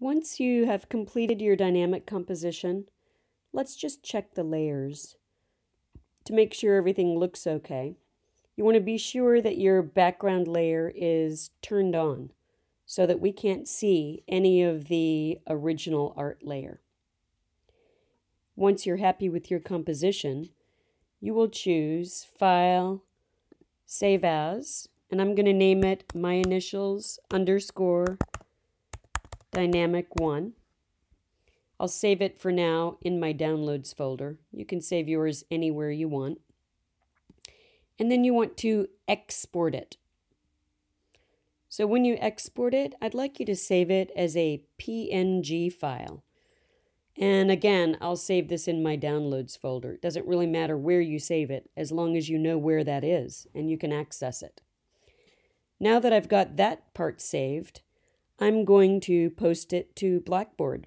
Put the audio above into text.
Once you have completed your dynamic composition, let's just check the layers to make sure everything looks okay. You want to be sure that your background layer is turned on so that we can't see any of the original art layer. Once you're happy with your composition, you will choose File, Save As, and I'm going to name it my initials underscore dynamic 1. I'll save it for now in my downloads folder. You can save yours anywhere you want. And then you want to export it. So when you export it, I'd like you to save it as a PNG file. And again, I'll save this in my downloads folder. It doesn't really matter where you save it, as long as you know where that is and you can access it. Now that I've got that part saved, I'm going to post it to Blackboard.